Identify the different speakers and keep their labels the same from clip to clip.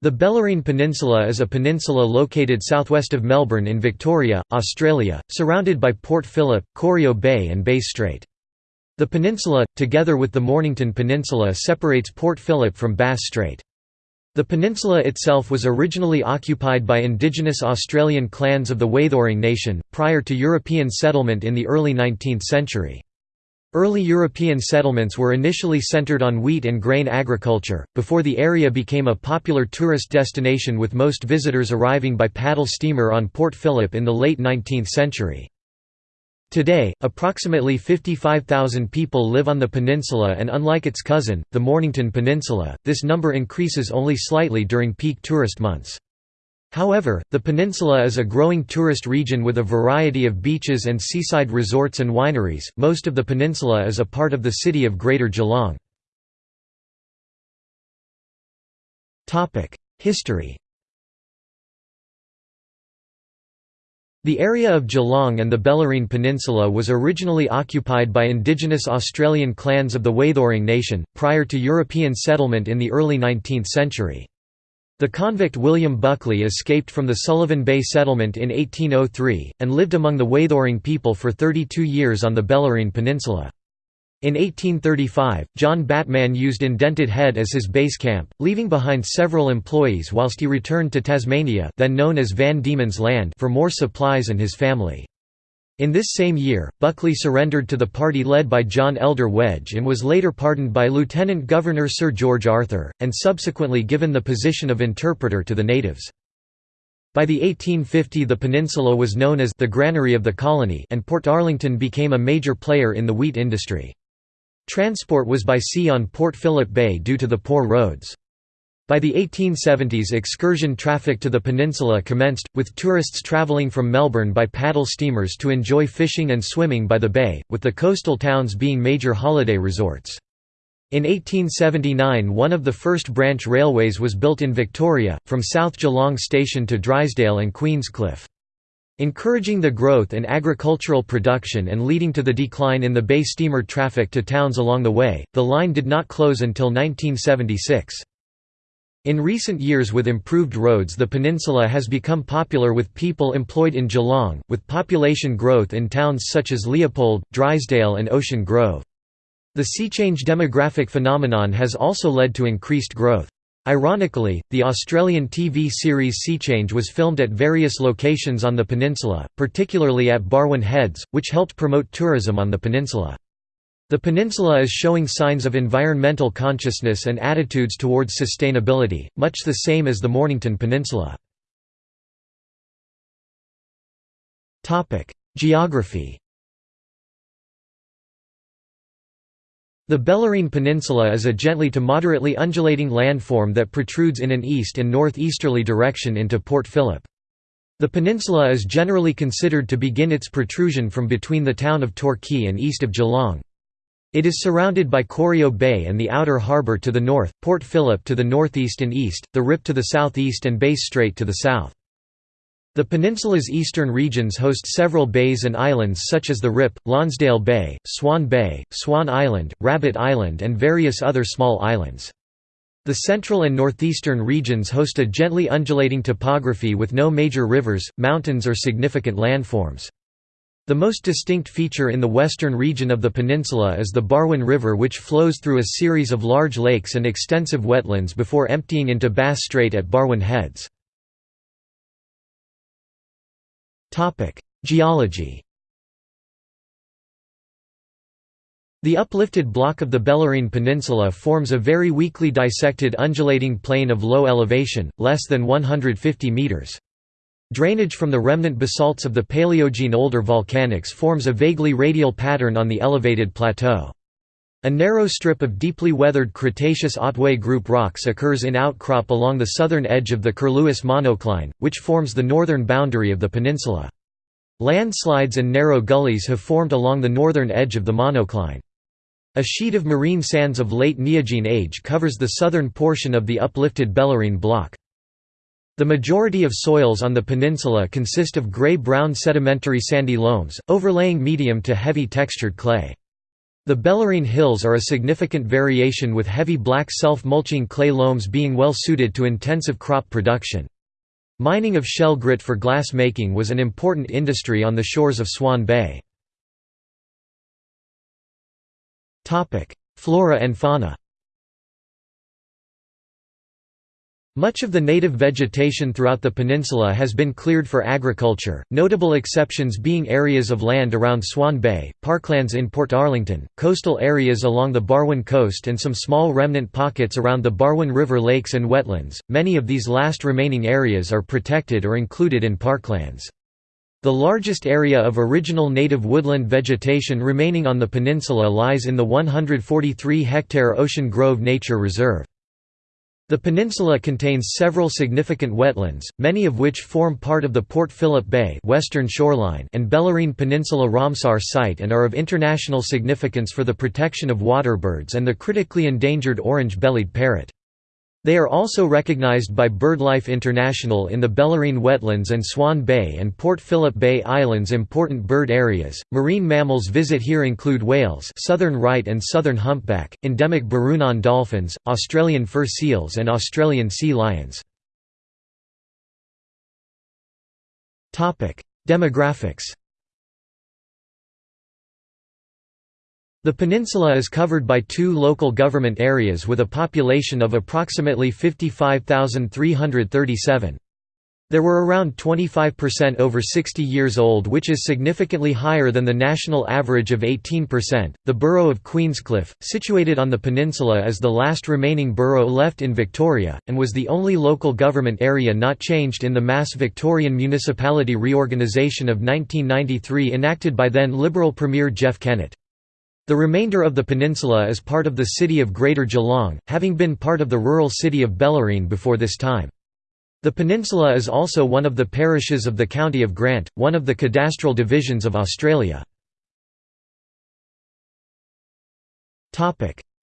Speaker 1: The Bellarine Peninsula is a peninsula located southwest of Melbourne in Victoria, Australia, surrounded by Port Phillip, Corio Bay and Bass Strait. The peninsula, together with the Mornington Peninsula separates Port Phillip from Bass Strait. The peninsula itself was originally occupied by indigenous Australian clans of the Wathaurong Nation, prior to European settlement in the early 19th century. Early European settlements were initially centered on wheat and grain agriculture, before the area became a popular tourist destination with most visitors arriving by paddle steamer on Port Phillip in the late 19th century. Today, approximately 55,000 people live on the peninsula and unlike its cousin, the Mornington Peninsula, this number increases only slightly during peak tourist months. However, the peninsula is a growing tourist region with a variety of beaches and seaside resorts and wineries. Most of the peninsula is a part of the city of Greater Geelong. Topic: History. The area of Geelong and the Bellarine Peninsula was originally occupied by indigenous Australian clans of the Wathaurong Nation, prior to European settlement in the early 19th century. The convict William Buckley escaped from the Sullivan Bay settlement in 1803, and lived among the Wathaurong people for 32 years on the Bellarine Peninsula. In 1835, John Batman used Indented Head as his base camp, leaving behind several employees whilst he returned to Tasmania then known as Van Diemen's Land for more supplies and his family. In this same year, Buckley surrendered to the party led by John Elder Wedge and was later pardoned by Lieutenant Governor Sir George Arthur, and subsequently given the position of interpreter to the natives. By the 1850 the peninsula was known as the granary of the colony and Portarlington became a major player in the wheat industry. Transport was by sea on Port Phillip Bay due to the poor roads. By the 1870s excursion traffic to the peninsula commenced, with tourists travelling from Melbourne by paddle steamers to enjoy fishing and swimming by the bay, with the coastal towns being major holiday resorts. In 1879 one of the first branch railways was built in Victoria, from South Geelong Station to Drysdale and Queenscliff. Encouraging the growth in agricultural production and leading to the decline in the bay steamer traffic to towns along the way, the line did not close until 1976. In recent years with improved roads the peninsula has become popular with people employed in Geelong, with population growth in towns such as Leopold, Drysdale and Ocean Grove. The sea change demographic phenomenon has also led to increased growth. Ironically, the Australian TV series Sea Change was filmed at various locations on the peninsula, particularly at Barwon Heads, which helped promote tourism on the peninsula. The peninsula is showing signs of environmental consciousness and attitudes towards sustainability, much the same as the Mornington Peninsula. Geography The Bellarine Peninsula is a gently to moderately undulating landform that protrudes in an east and northeasterly direction into Port Phillip. The peninsula is generally considered to begin its protrusion from between the town of Torquay and east of Geelong. It is surrounded by Corio Bay and the outer harbour to the north, Port Phillip to the northeast and east, the Rip to the southeast and Bass Strait to the south. The peninsula's eastern regions host several bays and islands such as the Rip, Lonsdale Bay, Swan Bay, Swan Island, Rabbit Island and various other small islands. The central and northeastern regions host a gently undulating topography with no major rivers, mountains or significant landforms. The most distinct feature in the western region of the peninsula is the Barwon River which flows through a series of large lakes and extensive wetlands before emptying into Bass Strait at Barwon Heads. Geology The uplifted block of the Bellarine Peninsula forms a very weakly dissected undulating plain of low elevation, less than 150 metres. Drainage from the remnant basalts of the Paleogene older volcanics forms a vaguely radial pattern on the elevated plateau. A narrow strip of deeply weathered Cretaceous Otway Group rocks occurs in outcrop along the southern edge of the Curlewis monocline, which forms the northern boundary of the peninsula. Landslides and narrow gullies have formed along the northern edge of the monocline. A sheet of marine sands of late Neogene age covers the southern portion of the uplifted Bellarine block. The majority of soils on the peninsula consist of grey-brown sedimentary sandy loams, overlaying medium to heavy textured clay. The Bellarine Hills are a significant variation with heavy black self-mulching clay loams being well suited to intensive crop production. Mining of shell grit for glass making was an important industry on the shores of Swan Bay. Flora and fauna Much of the native vegetation throughout the peninsula has been cleared for agriculture, notable exceptions being areas of land around Swan Bay, parklands in Portarlington, coastal areas along the Barwon coast and some small remnant pockets around the Barwon River lakes and wetlands. Many of these last remaining areas are protected or included in parklands. The largest area of original native woodland vegetation remaining on the peninsula lies in the 143-hectare Ocean Grove Nature Reserve. The peninsula contains several significant wetlands, many of which form part of the Port Phillip Bay western shoreline and Bellarine Peninsula Ramsar site and are of international significance for the protection of waterbirds and the critically endangered orange-bellied parrot. They are also recognized by BirdLife International in the Bellarine Wetlands and Swan Bay and Port Phillip Bay Islands important bird areas. Marine mammals visit here include whales, southern right and southern humpback, endemic Burrunan dolphins, Australian fur seals and Australian sea lions. Topic: Demographics The peninsula is covered by two local government areas with a population of approximately 55,337. There were around 25% over 60 years old, which is significantly higher than the national average of 18%. The borough of Queenscliff, situated on the peninsula, is the last remaining borough left in Victoria, and was the only local government area not changed in the mass Victorian municipality reorganisation of 1993 enacted by then Liberal Premier Jeff Kennett. The remainder of the peninsula is part of the city of Greater Geelong, having been part of the rural city of Bellarine before this time. The peninsula is also one of the parishes of the County of Grant, one of the cadastral divisions of Australia.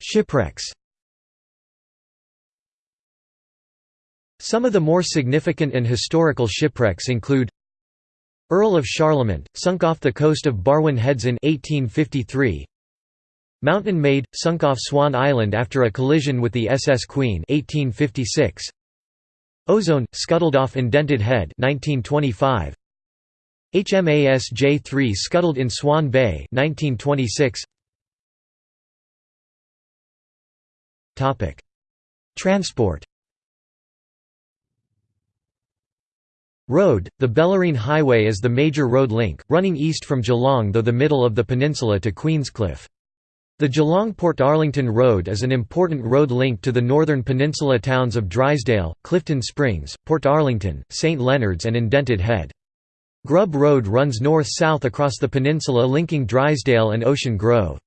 Speaker 1: Shipwrecks Some of the more significant and historical shipwrecks include Earl of Charlemont, sunk off the coast of Barwon Heads in 1853 Mountain Maid, sunk off Swan Island after a collision with the SS Queen 1856. Ozone, scuttled off Indented Head 1925. HMAS J3 scuttled in Swan Bay 1926. Topic: Transport. Road The Bellarine Highway is the major road link, running east from Geelong though the middle of the peninsula to Queenscliff. The Geelong-Portarlington Road is an important road link to the northern peninsula towns of Drysdale, Clifton Springs, Port Arlington, St Leonards and Indented Head. Grub Road runs north-south across the peninsula linking Drysdale and Ocean Grove.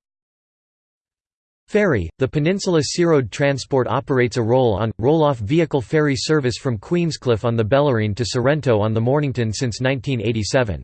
Speaker 1: Ferry – The Peninsula Searoad Transport operates a roll-on, roll-off vehicle ferry service from Queenscliff on the Bellarine to Sorrento on the Mornington since 1987.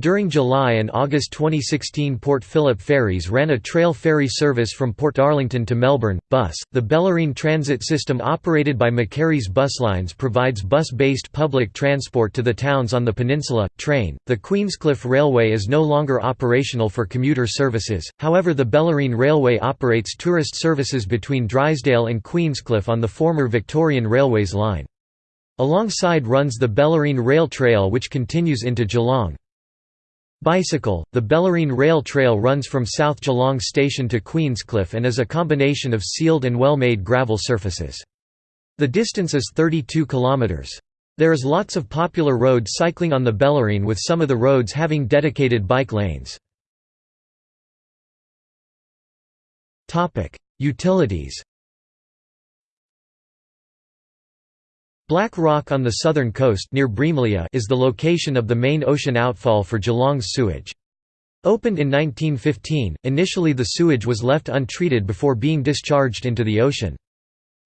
Speaker 1: During July and August 2016 Port Phillip Ferries ran a trail ferry service from Portarlington to Melbourne. Bus, the Bellarine Transit System operated by McHarry's Buslines provides bus-based public transport to the towns on the peninsula. Train, the Queenscliff Railway is no longer operational for commuter services, however the Bellarine Railway operates tourist services between Drysdale and Queenscliff on the former Victorian Railways line. Alongside runs the Bellarine Rail Trail which continues into Geelong. Bicycle, the Bellarine Rail Trail runs from South Geelong Station to Queenscliff and is a combination of sealed and well-made gravel surfaces. The distance is 32 kilometres. There is lots of popular road cycling on the Bellarine with some of the roads having dedicated bike lanes. Utilities Black Rock on the southern coast near Breamlea is the location of the main ocean outfall for Geelong's sewage. Opened in 1915, initially the sewage was left untreated before being discharged into the ocean.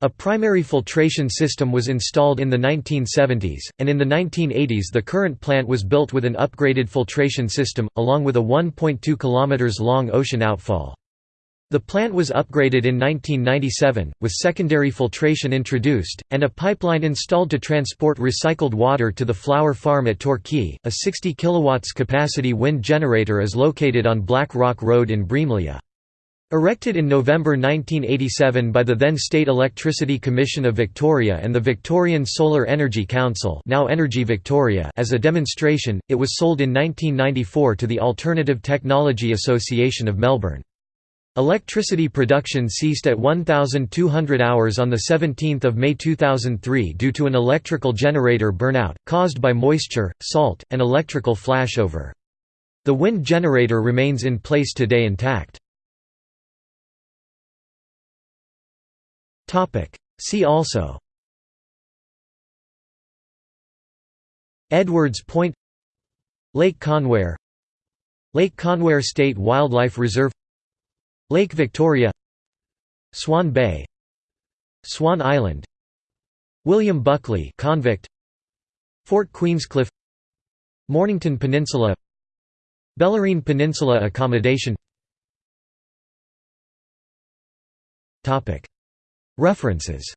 Speaker 1: A primary filtration system was installed in the 1970s, and in the 1980s the current plant was built with an upgraded filtration system, along with a 1.2 km long ocean outfall. The plant was upgraded in 1997, with secondary filtration introduced, and a pipeline installed to transport recycled water to the flower farm at Torquay. A 60 kW capacity wind generator is located on Black Rock Road in Breamlea. Erected in November 1987 by the then State Electricity Commission of Victoria and the Victorian Solar Energy Council now Energy Victoria as a demonstration, it was sold in 1994 to the Alternative Technology Association of Melbourne. Electricity production ceased at 1,200 hours on 17 May 2003 due to an electrical generator burnout, caused by moisture, salt, and electrical flashover. The wind generator remains in place today intact. See also Edwards Point Lake Connewarre Lake Connewarre State Wildlife Reserve Lake Victoria Swan Bay Swan Island William Buckley convict Fort Queenscliff Mornington Peninsula Bellarine Peninsula accommodation. References